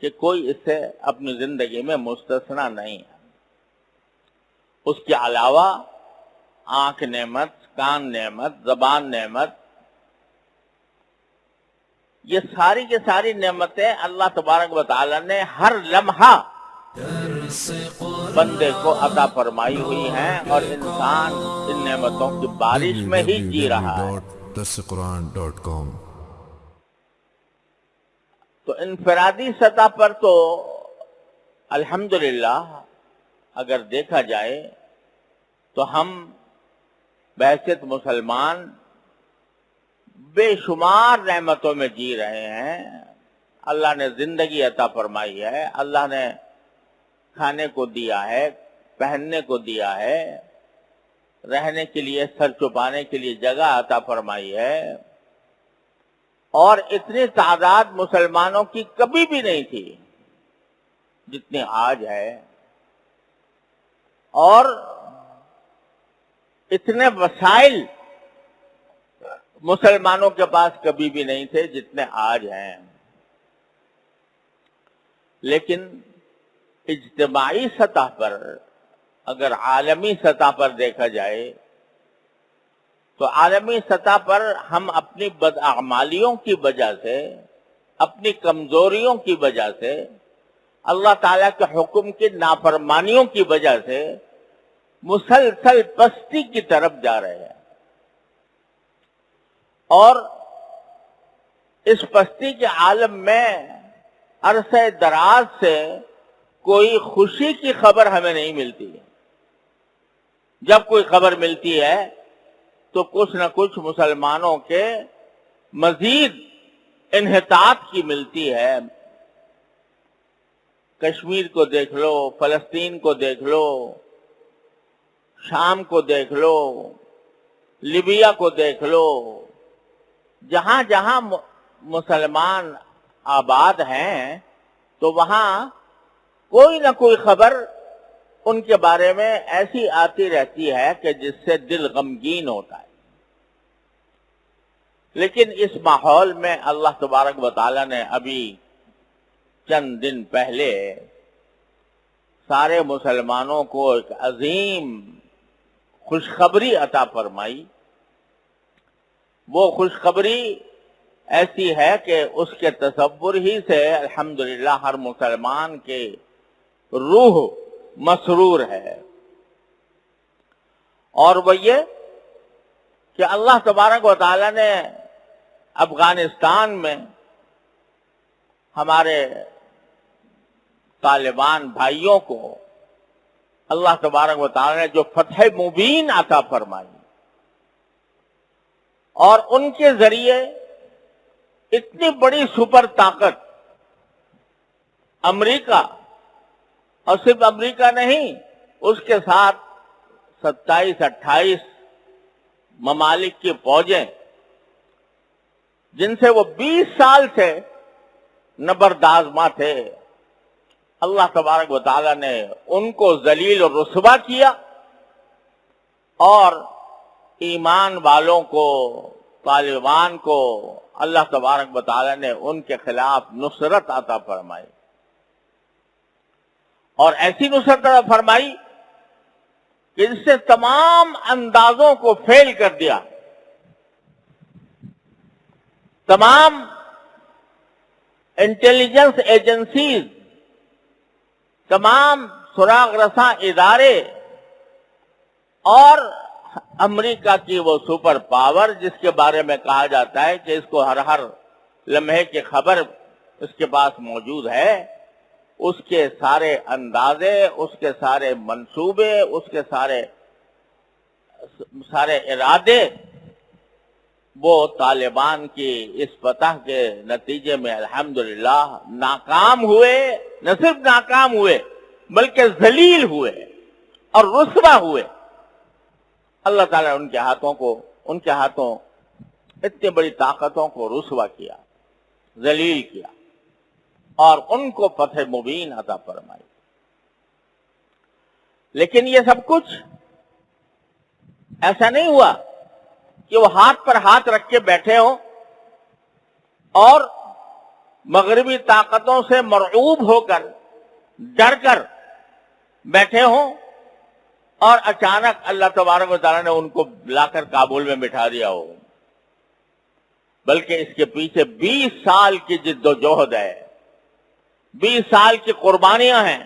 کہ کوئی اس سے اپنی زندگی میں مستثنا نہیں ہے۔ اس کے علاوہ آنکھ نعمت، کان نعمت، زبان نعمت، یہ ساری کی ساری نعمتیں اللہ تبارک و تعالی نے ہر لمحہ بندے کو عطا فرمائی ہوئی ہیں اور انسان ان نعمتوں کی بارش میں ہی جی رہا ہے۔ تو انفرادی سطح پر تو الحمدللہ اگر دیکھا جائے تو ہم بحثیت مسلمان بے شمار رحمتوں میں جی رہے ہیں۔ اللہ نے زندگی عطا فرمائی ہے، اللہ نے کھانے کو دیا ہے، پہننے کو دیا ہے، رہنے کے لیے، سر چھپانے کے لیے جگہ عطا فرمائی ہے۔ اور اتنی تعداد مسلمانوں کی کبھی بھی نہیں تھی جتنی آج ہے۔ اور اتنے وسائل مسلمانوں کے پاس کبھی بھی نہیں تھے جتنے آج ہیں۔ لیکن اجتماعی سطح پر، اگر عالمی سطح پر دیکھا جائے تو عالمی سطح پر ہم اپنی بدعمالیوں کی وجہ سے، اپنی کمزوریوں کی وجہ سے، اللہ تعالیٰ کے حکم کی نافرمانیوں کی وجہ سے مسلسل پستی کی طرف جا رہے ہیں۔ اور اس پستی کے عالم میں عرصہ دراز سے کوئی خوشی کی خبر ہمیں نہیں ملتی۔ جب کوئی خبر ملتی ہے تو کچھ نہ کچھ مسلمانوں کے مزید انحطاط کی ملتی ہے۔ کشمیر کو دیکھ لو، فلسطین کو دیکھ لو، شام کو دیکھ لو، لیبیا کو دیکھ لو، جہاں جہاں مسلمان آباد ہیں، تو وہاں کوئی نہ کوئی خبر ان کے بارے میں ایسی آتی رہتی ہے کہ جس سے دل غمگین ہوتا ہے۔ لیکن اس ماحول میں اللہ تبارک و تعالی نے ابھی چند دن پہلے سارے مسلمانوں کو ایک عظیم خوشخبری عطا فرمائی۔ وہ خوشخبری ایسی ہے کہ اس کے تصور ہی سے الحمدللہ ہر مسلمان کے روح مسرور ہے۔ اور وہ یہ کہ اللہ تبارک و تعالی نے افغانستان میں ہمارے طالبان بھائیوں کو اللہ تبارک و تعالی نے جو فتح مبین عطا فرمائی اور ان کے ذریعے اتنی بڑی سپر طاقت امریکہ اور صرف امریکہ نہیں، اس کے ساتھ ستائیس اٹھائیس ممالک کی فوجیں جن سے وہ بیس سال سے نبردازمہ تھے۔ اللہ تبارک و تعالی نے ان کو ذلیل اور رسوا کیا اور ایمان والوں کو، طالبان کو اللہ تبارک و تعالی نے ان کے خلاف نصرت عطا فرمائی۔ اور ایسی نصرت عطا فرمائی کہ اس سے تمام اندازوں کو فیل کر دیا۔ تمام انٹیلیجنس ایجنسیز، تمام سراغ رساں ادارے اور امریکہ کی وہ سپر پاور، جس کے بارے میں کہا جاتا ہے کہ اس کو ہر ہر لمحے کی خبر اس کے پاس موجود ہے، اس کے سارے اندازے، اس کے سارے منصوبے، اس کے سارے سارے ارادے وہ طالبان کی اس فتح کے نتیجے میں الحمدللہ ناکام ہوئے، نہ صرف ناکام ہوئے، بلکہ ذلیل ہوئے اور رسوا ہوئے۔ اللہ تعالیٰ ان کے ہاتھوں کو، ان کے ہاتھوں اتنی بڑی طاقتوں کو رسوا کیا، ذلیل کیا اور ان کو فتح مبین عطا فرمائی۔ لیکن یہ سب کچھ ایسا نہیں ہوا۔ کہ وہ ہاتھ پر ہاتھ رکھ کے بیٹھے ہوں اور مغربی طاقتوں سے مرعوب ہو کر، ڈر کر بیٹھے ہوں اور اچانک اللہ تبارک و تعالیٰ نے ان کو لا کر کابل میں بٹھا دیا ہو۔ بلکہ اس کے پیچھے بیس سال کی جد و جہد ہے، بیس سال کی قربانیاں ہیں۔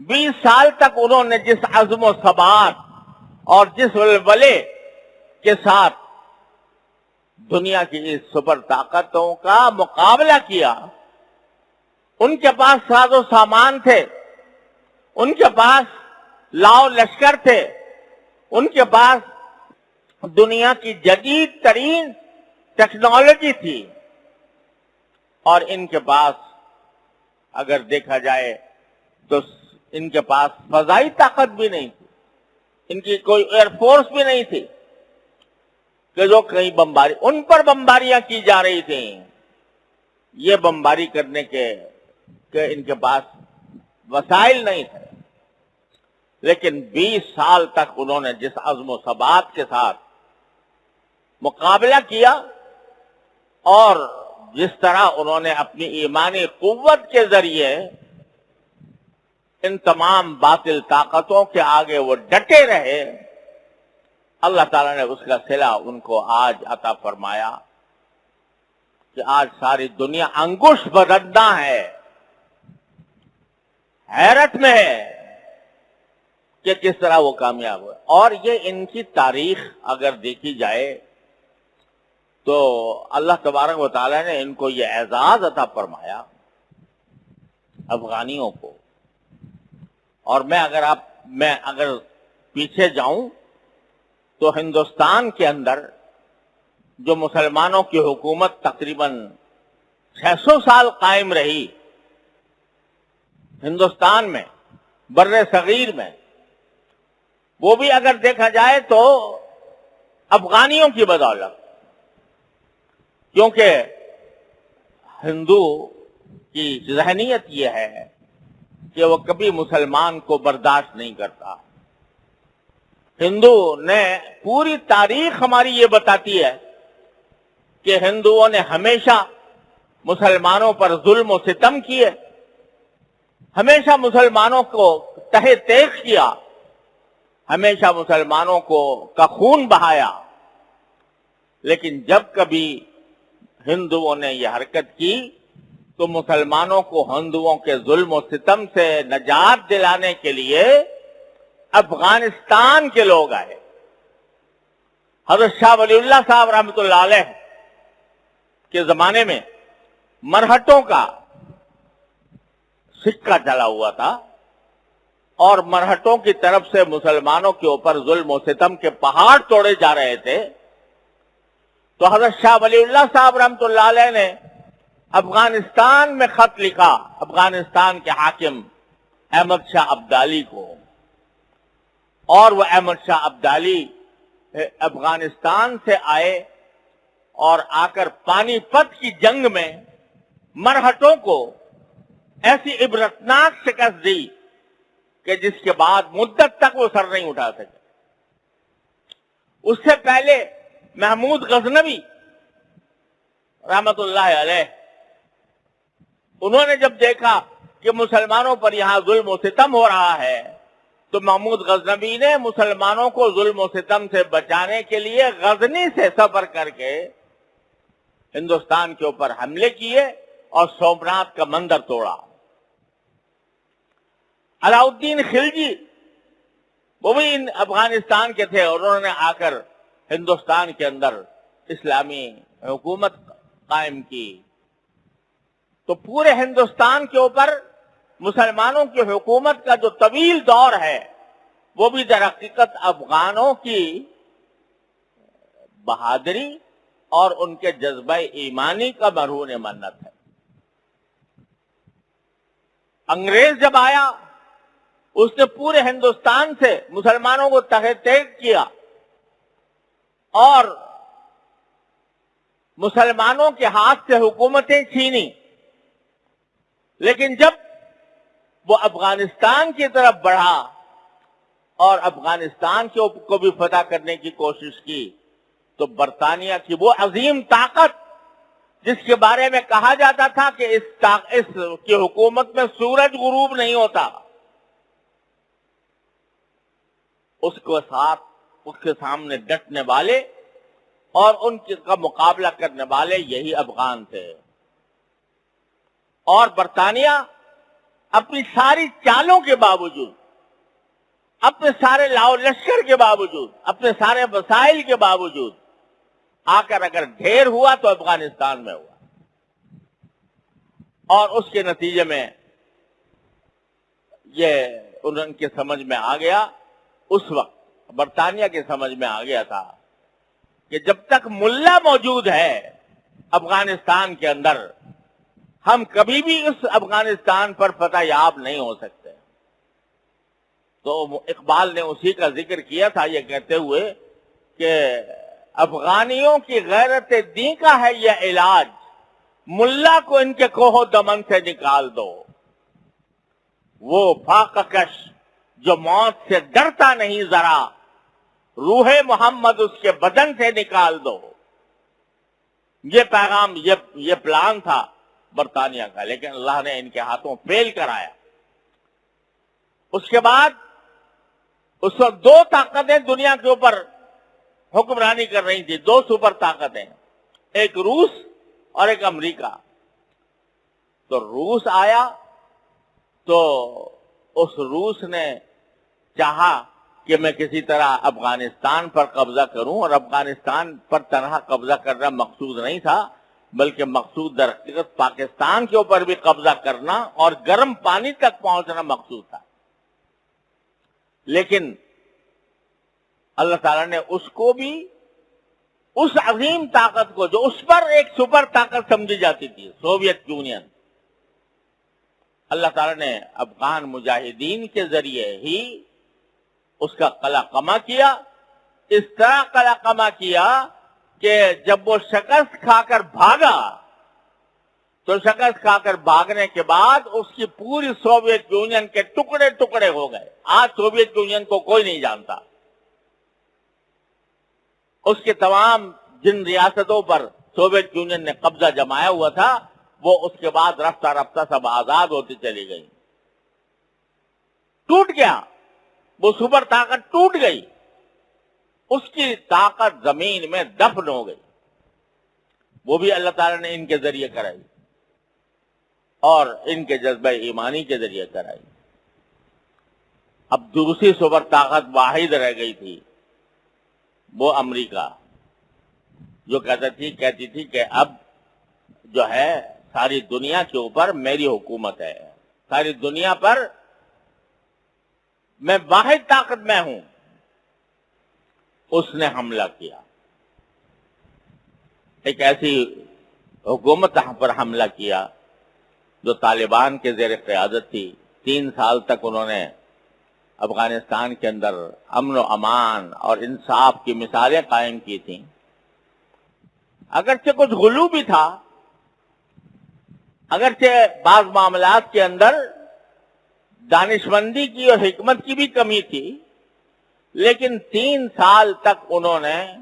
بیس سال تک انہوں نے جس عزم و ثبات اور جس ولولے کے ساتھ دنیا کی اس سپر طاقتوں کا مقابلہ کیا۔ ان کے پاس ساز و سامان تھے، ان کے پاس لاؤ لشکر تھے، ان کے پاس دنیا کی جدید ترین ٹیکنالوجی تھی۔ اور ان کے پاس اگر دیکھا جائے تو ان کے پاس فضائی طاقت بھی نہیں تھی، ان کی کوئی ایئر فورس بھی نہیں تھی۔ کہ جو کہیں بمباری، ان پر بمباریاں کی جا رہی تھیں۔ یہ بمباری کرنے کے کہ ان کے پاس وسائل نہیں تھے۔ لیکن بیس سال تک انہوں نے جس عزم و ثبات کے ساتھ مقابلہ کیا اور جس طرح انہوں نے اپنی ایمانی قوت کے ذریعے ان تمام باطل طاقتوں کے آگے وہ ڈٹے رہے اللہ تعالیٰ نے اس کا سلا ان کو آج عطا فرمایا کہ آج ساری دنیا انگوش بدنا ہے۔ حیرت میں ہے کہ کس طرح وہ کامیاب ہوئے۔ اور یہ ان کی تاریخ اگر دیکھی جائے تو اللہ تبارک و تعالیٰ نے ان کو یہ اعزاز عطا فرمایا افغانیوں کو۔ اور میں اگر آپ، میں اگر پیچھے جاؤں تو ہندوستان کے اندر جو مسلمانوں کی حکومت تقریباً چھ سو سال قائم رہی، ہندوستان میں، بر صغیر میں، وہ بھی اگر دیکھا جائے تو افغانیوں کی بدولت، کیونکہ ہندو کی ذہنیت یہ ہے کہ وہ کبھی مسلمان کو برداشت نہیں کرتا۔ ہندو نے پوری تاریخ ہماری یہ بتاتی ہے کہ ہندوؤں نے ہمیشہ مسلمانوں پر ظلم و ستم کیے، ہمیشہ مسلمانوں کو تہ تیخ کیا، ہمیشہ مسلمانوں کو کا خون بہایا۔ لیکن جب کبھی ہندوؤں نے یہ حرکت کی تو مسلمانوں کو ہندوؤں کے ظلم و ستم سے نجات دلانے کے لیے افغانستان کے لوگ آئے۔ حضرت شاہ ولی اللہ صاحب رحمۃ اللہ علیہ کے زمانے میں مرہٹوں کا سکہ چلا ہوا تھا اور مرہٹوں کی طرف سے مسلمانوں کے اوپر ظلم و ستم کے پہاڑ توڑے جا رہے تھے۔ تو حضرت شاہ ولی اللہ صاحب رحمت اللہ علیہ نے افغانستان میں خط لکھا، افغانستان کے حاکم احمد شاہ عبدالی کو۔ اور وہ احمد شاہ عبدالی افغانستان سے آئے اور آ کر پانی پت کی جنگ میں مرہٹوں کو ایسی عبرتناک شکست دی کہ جس کے بعد مدت تک وہ سر نہیں اٹھا سکے۔ اس سے پہلے محمود غزنوی رحمت اللہ علیہ، انہوں نے جب دیکھا کہ مسلمانوں پر یہاں ظلم و ستم ہو رہا ہے تو محمود غزنوی نے مسلمانوں کو ظلم و ستم سے بچانے کے لیے غزنی سے سفر کر کے ہندوستان کے اوپر حملے کیے اور سومنات کا مندر توڑا۔ علاؤدین خلجی وہ بھی افغانستان کے تھے اور انہوں نے آ کر ہندوستان کے اندر اسلامی حکومت قائم کی۔ تو پورے ہندوستان کے اوپر مسلمانوں کی حکومت کا جو طویل دور ہے، وہ بھی در حقیقت افغانوں کی بہادری اور ان کے جذبہ ایمانی کا مرہون منت ہے۔ انگریز جب آیا، اس نے پورے ہندوستان سے مسلمانوں کو تحت کیا اور مسلمانوں کے ہاتھ سے حکومتیں چھینی لیکن جب وہ افغانستان کی طرف بڑھا اور افغانستان کو بھی فتح کرنے کی کوشش کی تو برطانیہ کی وہ عظیم طاقت جس کے بارے میں کہا جاتا تھا کہ اس اس کی حکومت میں سورج غروب نہیں ہوتا۔ اس کو ساتھ اس کے سامنے ڈٹنے والے اور ان کا مقابلہ کرنے والے یہی افغان تھے۔ اور برطانیہ اپنی ساری چالوں کے باوجود، اپنے سارے لاؤ لشکر کے باوجود، اپنے سارے وسائل کے باوجود، آ کر اگر ڈھیر ہوا تو افغانستان میں ہوا۔ اور اس کے نتیجے میں یہ ان کے سمجھ میں آ گیا۔ اس وقت برطانیہ کے سمجھ میں آ گیا تھا کہ جب تک ملا موجود ہے، افغانستان کے اندر ہم کبھی بھی اس افغانستان پر فتح یاب نہیں ہو سکتے۔ تو اقبال نے اسی کا ذکر کیا تھا یہ کہتے ہوئے کہ افغانیوں کی غیرت دین کا ہے یہ علاج۔ ملا کو ان کے کوہ دمن سے نکال دو۔ وہ فاقکش جو موت سے ڈرتا نہیں ذرا، روح محمد اس کے بدن سے نکال دو۔ یہ پیغام یہ پلان تھا۔ برطانیہ کا، لیکن اللہ نے ان کے ہاتھوں فیل کرایا۔ اس کے بعد اس وقت دو طاقتیں دنیا کے اوپر حکمرانی کر رہی تھی دو سپر طاقتیں۔ ایک روس اور ایک امریکہ۔ تو روس آیا تو اس روس نے چاہا کہ میں کسی طرح افغانستان پر قبضہ کروں اور افغانستان پر طرح قبضہ کرنا مقصود نہیں تھا۔ بلکہ مقصود در حقیقت پاکستان کے اوپر بھی قبضہ کرنا اور گرم پانی تک پہنچنا مقصود تھا۔ لیکن اللہ تعالیٰ نے اس کو بھی اس عظیم طاقت کو جو اس پر ایک سپر طاقت سمجھی جاتی تھی، سوویت یونین۔ اللہ تعالیٰ نے افغان مجاہدین کے ذریعے ہی اس کا قلع کما کیا۔ اس طرح قلع کما کیا کہ جب وہ شکست کھا کر بھاگا، تو شکست کھا کر بھاگنے کے بعد اس کی پوری سوویت یونین کے ٹکڑے ٹکڑے ہو گئے۔ آج سوویت یونین کو کوئی نہیں جانتا۔ اس کے تمام جن ریاستوں پر سوویت یونین نے قبضہ جمایا ہوا تھا، وہ اس کے بعد رفتہ رفتہ سب آزاد ہوتی چلی گئی ٹوٹ گیا۔ وہ سپر طاقت ٹوٹ گئی۔ اس کی طاقت زمین میں دفن ہو گئی۔ وہ بھی اللہ تعالیٰ نے ان کے ذریعے کرائی۔ اور ان کے جذبہ ایمانی کے ذریعے کرائی۔ اب دوسری سپر طاقت واحد رہ گئی تھی، وہ امریکہ۔ جو کہتی تھی کہتی تھی کہ اب جو ہے، ساری دنیا کے اوپر میری حکومت ہے۔ ساری دنیا پر میں واحد طاقت میں ہوں۔ اس نے حملہ کیا۔ ایک ایسی حکومت پر حملہ کیا جو طالبان کے زیر قیادت تھی۔ تین سال تک انہوں نے افغانستان کے اندر امن و امان اور انصاف کی مثالیں قائم کی تھیں۔ اگرچہ کچھ غلو بھی تھا، اگرچہ بعض معاملات کے اندر دانشمندی کی اور حکمت کی بھی کمی تھی لیکن تین سال تک انہوں نے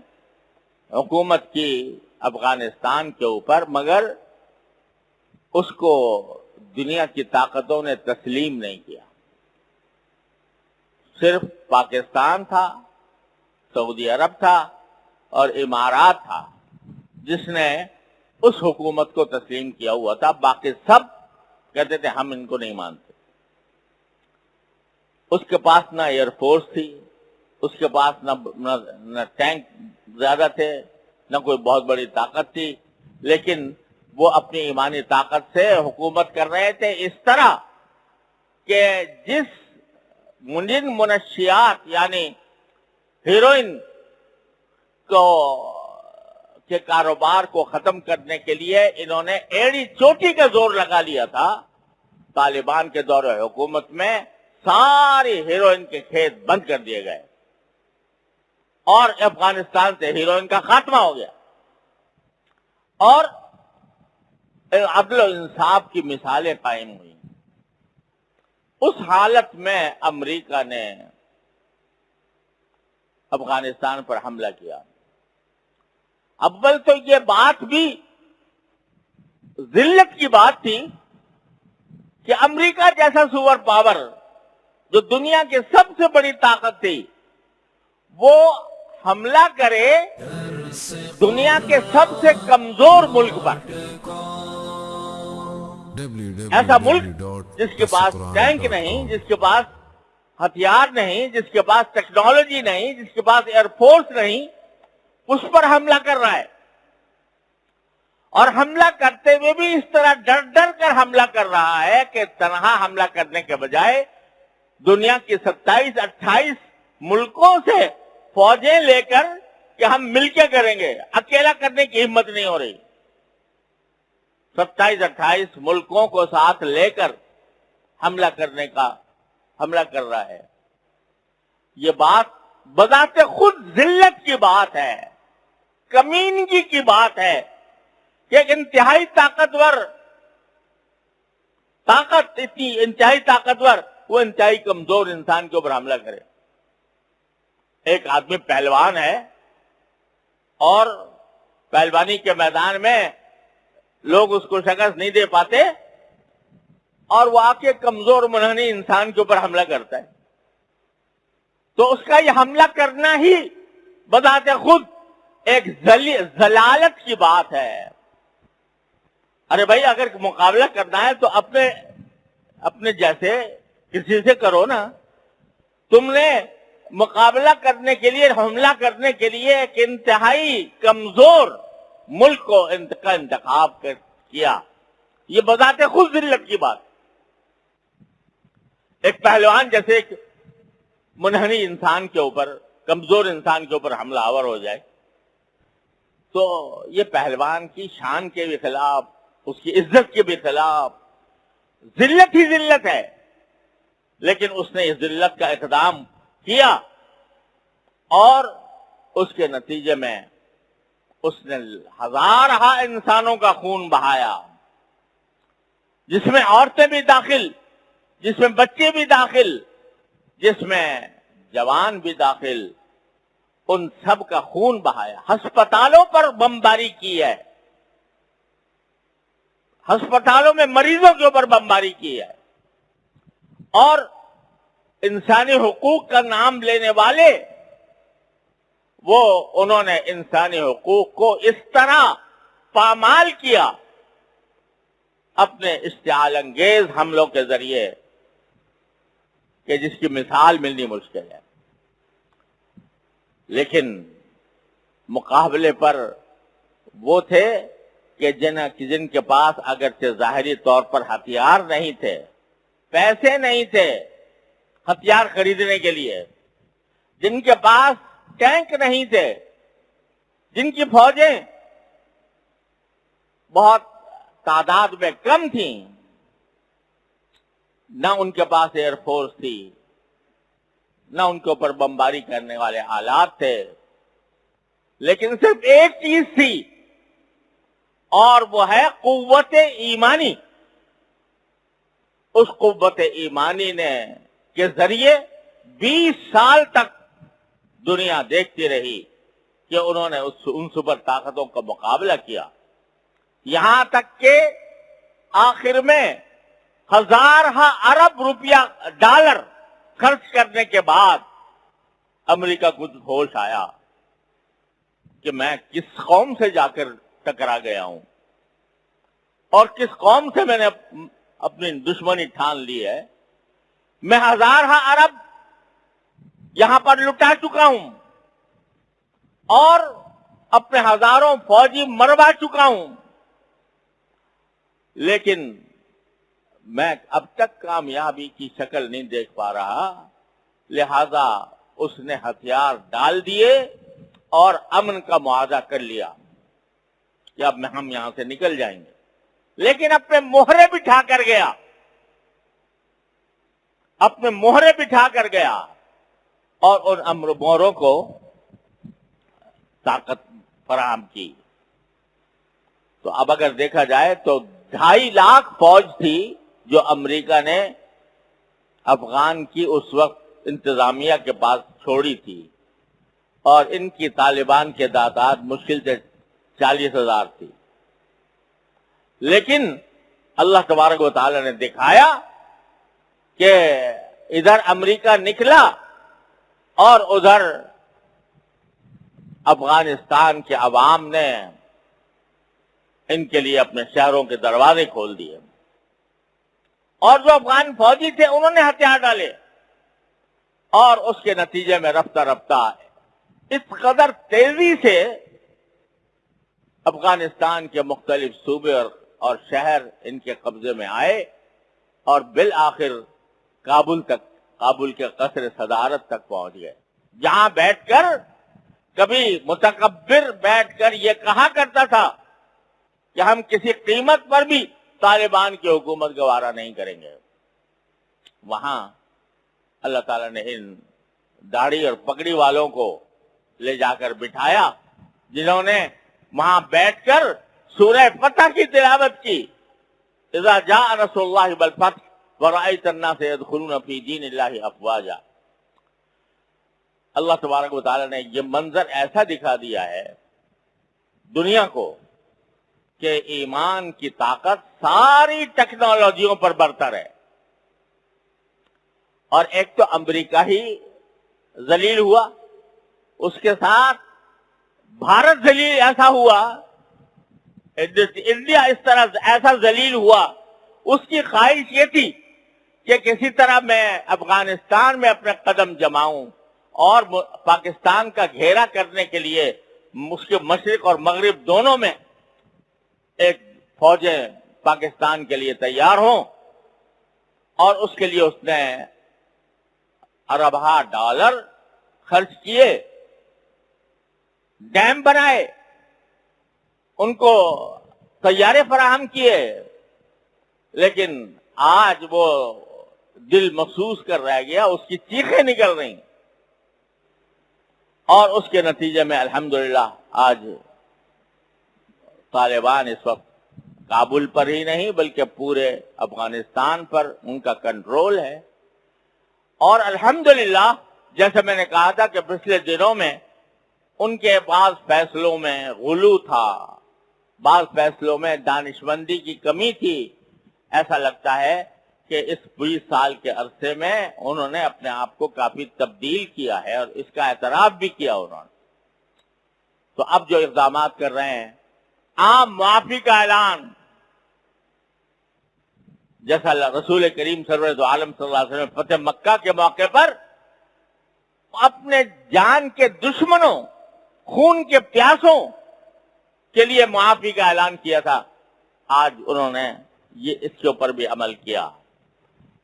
حکومت کی افغانستان کے اوپر، مگر اس کو دنیا کی طاقتوں نے تسلیم نہیں کیا۔ صرف پاکستان تھا، سعودی عرب تھا اور امارات تھا، جس نے اس حکومت کو تسلیم کیا ہوا تھا۔ باقی سب کہتے تھے، ہم ان کو نہیں مانتے۔ اس کے پاس نہ ایئر فورس تھی اس کے پاس نہ ٹینک زیادہ تھے، نہ کوئی بہت بڑی طاقت تھی، لیکن وہ اپنی ایمانی طاقت سے حکومت کر رہے تھے۔ اس طرح کہ جس منجن منشیات یعنی ہیروئن کو کے کاروبار کو ختم کرنے کے لیے انہوں نے ایڑی چوٹی کا زور لگا لیا تھا۔ طالبان کے دور حکومت میں ساری ہیروئن کے کھیت بند کر دیے گئے۔ اور افغانستان سے ہیروئن کا خاتمہ ہو گیا۔ اور عدل و انصاف کی مثالیں قائم ہوئی۔ اس حالت میں امریکہ نے افغانستان پر حملہ کیا۔ اول تو یہ بات بھی ذلت کی بات تھی کہ امریکہ جیسا سور پاور جو دنیا کی سب سے بڑی طاقت تھی، وہ حملہ کرے، دنیا کے سب سے کمزور ملک پر۔ ایسا ملک جس کے پاس ٹینک نہیں، جس کے پاس ہتھیار نہیں، جس کے پاس ٹیکنالوجی نہیں، جس کے پاس ایئر فورس نہیں، اس پر حملہ کر رہا ہے۔ اور حملہ کرتے ہوئے بھی اس طرح ڈر ڈر کر حملہ کر رہا ہے کہ تنہا حملہ کرنے کے بجائے دنیا کی ستائیس، اٹھائیس ملکوں سے فوجیں لے کر کہ ہم مل کے کریں گے۔ اکیلا کرنے کی ہمت نہیں ہو رہی۔ ستائیس اٹھائیس ملکوں کو ساتھ لے کر حملہ کرنے کا حملہ کر رہا ہے۔ یہ بات بذات خود ذلت کی بات ہے، کمینگی کی بات ہے۔ کہ ایک انتہائی طاقتور طاقت، اتنی انتہائی طاقتور، وہ انتہائی کمزور انسان کے اوپر حملہ کرے۔ ایک آدمی پہلوان ہے اور پہلوانی کے میدان میں لوگ اس کو شکست نہیں دے پاتے اور وہ آ کے کمزور منہنی انسان کے اوپر حملہ کرتا ہے۔ تو اس کا یہ حملہ کرنا ہی بتاتے خود ایک زلالت کی بات ہے۔ ارے بھائی، اگر مقابلہ کرنا ہے تو اپنے اپنے جیسے کسی سے کرو نا۔ تم نے مقابلہ کرنے کے لیے، حملہ کرنے کے لیے ایک انتہائی کمزور ملک کو کا انتخاب کیا۔ یہ بتاتے خود ذلت کی بات۔ ایک پہلوان جیسے ایک منہنی انسان کے اوپر، کمزور انسان کے اوپر حملہ آور ہو جائے، تو یہ پہلوان کی شان کے بھی خلاف، اس کی عزت کے بھی خلاف ذلت ہی ذلت ہے۔ لیکن اس نے اس ذلت کا اقدام کیا اور اس کے نتیجے میں اس نے ہزار انسانوں کا خون بہایا، جس میں عورتیں بھی داخل، جس میں بچے بھی داخل، جس میں جوان بھی داخل، ان سب کا خون بہایا۔ ہسپتالوں پر بمباری کی ہے۔ ہسپتالوں میں مریضوں کے اوپر بمباری کی ہے۔ اور انسانی حقوق کا نام لینے والے، وہ انہوں نے انسانی حقوق کو اس طرح پامال کیا۔ اپنے اشتعال انگیز حملوں کے ذریعے کہ جس کی مثال ملنی مشکل ہے۔ لیکن مقابلے پر وہ تھے کہ جن جن کے پاس اگرچہ ظاہری طور پر ہتھیار نہیں تھے، پیسے نہیں تھے ہتھیار خریدنے کے لیے۔ جن کے پاس ٹینک نہیں تھے، جن کی فوجیں بہت تعداد میں کم تھیں، نہ ان کے پاس ایئر فورس تھی، نہ ان کے اوپر بمباری کرنے والے آلات تھے۔ لیکن صرف ایک چیز تھی، اور وہ ہے قوت ایمانی۔ اس قوت ایمانی نے کے ذریعے بیس سال تک دنیا دیکھتی رہی کہ انہوں نے ان سپر طاقتوں کا مقابلہ کیا۔ یہاں تک کہ آخر میں ہزار ارب روپیہ ڈالر خرچ کرنے کے بعد امریکہ کو ہوش آیا کہ میں کس قوم سے جا کر ٹکرا گیا ہوں۔ اور کس قوم سے میں نے اپنی دشمنی ٹھان لی ہے۔ میں ہزار ہاں ارب یہاں پر لٹا چکا ہوں اور اپنے ہزاروں فوجی مروا چکا ہوں۔ لیکن میں اب تک کامیابی کی شکل نہیں دیکھ پا رہا، لہذا اس نے ہتھیار ڈال دیے اور امن کا معاہدہ کر لیا۔ کہ اب ہم یہاں سے نکل جائیں گے۔ لیکن اپنے موہرے بٹھا کر گیا۔ اپنے موہرے بٹھا کر گیا اور ان امر موروں کو طاقت فراہم کی۔ تو اب اگر دیکھا جائے تو ڈھائی لاکھ فوج تھی جو امریکہ نے افغان کی اس وقت انتظامیہ کے پاس چھوڑی تھی۔ اور ان کی طالبان کے تعداد مشکل سے چالیس ہزار تھی۔ لیکن اللہ تبارک و تعالی نے دکھایا کہ ادھر امریکہ نکلا اور ادھر افغانستان کے عوام نے ان کے لیے اپنے شہروں کے دروازے کھول دیے۔ اور جو افغان فوجی تھے انہوں نے ہتھیار ڈالے۔ اور اس کے نتیجے میں رفتہ رفتہ اس قدر تیزی سے افغانستان کے مختلف صوبے اور شہر ان کے قبضے میں آئے اور بالآخر کابل تک، کابل کے قصر صدارت تک پہنچ گئے۔ جہاں بیٹھ کر کبھی متکبر بیٹھ کر یہ کہا کرتا تھا کہ ہم کسی قیمت پر بھی طالبان کی حکومت گوارا نہیں کریں گے۔ وہاں اللہ تعالیٰ نے ان داڑھی اور پگڑی والوں کو لے جا کر بٹھایا، جنہوں نے وہاں بیٹھ کر سورہ فتح کی تلاوت کی۔ اذا جاء رسول اللہ بالفتح ورائیت الناس يدخلون فی دین اللہ افواجا اللہ تبارک و تعالی نے یہ منظر ایسا دکھا دیا ہے دنیا کو کہ ایمان کی طاقت ساری ٹیکنالوجیوں پر برتر ہے۔ اور ایک تو امریکہ ہی ذلیل ہوا، اس کے ساتھ بھارت ذلیل ایسا ہوا انڈیا اس طرح ایسا ذلیل ہوا، اس کی خواہش یہ تھی کہ کسی طرح میں افغانستان میں اپنے قدم جماؤں اور پاکستان کا گھیرا کرنے کے لیے اس کے مشرق اور مغرب دونوں میں ایک فوجیں پاکستان کے لیے تیار ہوں اور اس کے لیے اس نے اربہ ڈالر خرچ کیے، ڈیم بنائے، ان کو تیارے فراہم کیے، لیکن آج وہ دل محسوس کر رہ گیا، اس کی چیخیں نکل رہی۔ اور اس کے نتیجے میں الحمدللہ آج طالبان اس وقت کابل پر ہی نہیں، بلکہ پورے افغانستان پر ان کا کنٹرول ہے۔ اور الحمدللہ، جیسے میں نے کہا تھا کہ پچھلے دنوں میں ان کے بعض فیصلوں میں غلو تھا۔ بعض فیصلوں میں دانشمندی کی کمی تھی۔ ایسا لگتا ہے کہ اس بیس سال کے عرصے میں انہوں نے اپنے آپ کو کافی تبدیل کیا ہے اور اس کا اعتراف بھی کیا انہوں نے۔ تو اب جو اقدامات کر رہے ہیں، عام معافی کا اعلان۔ جیسا رسول کریم سرور عالم صلی اللہ علیہ وسلم فتح مکہ کے موقع پر اپنے جان کے دشمنوں، خون کے پیاسوں کے لیے معافی کا اعلان کیا تھا، آج انہوں نے یہ اس کے اوپر بھی عمل کیا۔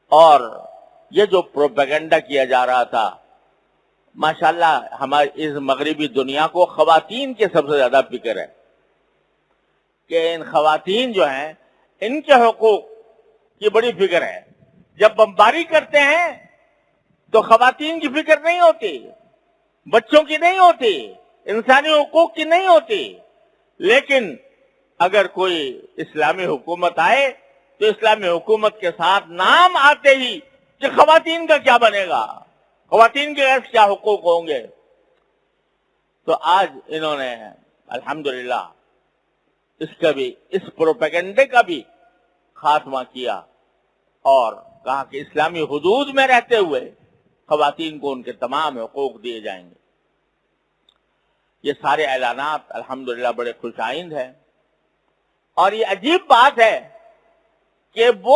اور یہ جو پروپیگنڈا کیا جا رہا تھا، ماشاءاللہ ہماری اس مغربی دنیا کو خواتین کے سب سے زیادہ فکر ہے کہ ان خواتین جو ہیں، ان کے حقوق کی بڑی فکر ہے۔ جب بمباری کرتے ہیں تو خواتین کی فکر نہیں ہوتی، بچوں کی نہیں ہوتی، انسانی حقوق کی نہیں ہوتی۔ لیکن اگر کوئی اسلامی حکومت آئے تو اسلامی حکومت کے ساتھ نام آتے ہی کہ خواتین کا کیا بنے گا؟ خواتین کے کیا حقوق ہوں گے؟ تو آج انہوں نے الحمدللہ اس کا بھی، اس پروپیگنڈے کا بھی خاتمہ کیا اور کہا کہ اسلامی حدود میں رہتے ہوئے خواتین کو ان کے تمام حقوق دیے جائیں گے۔ یہ سارے اعلانات الحمدللہ بڑے خوش آئند ہیں۔ اور یہ عجیب بات ہے کہ وہ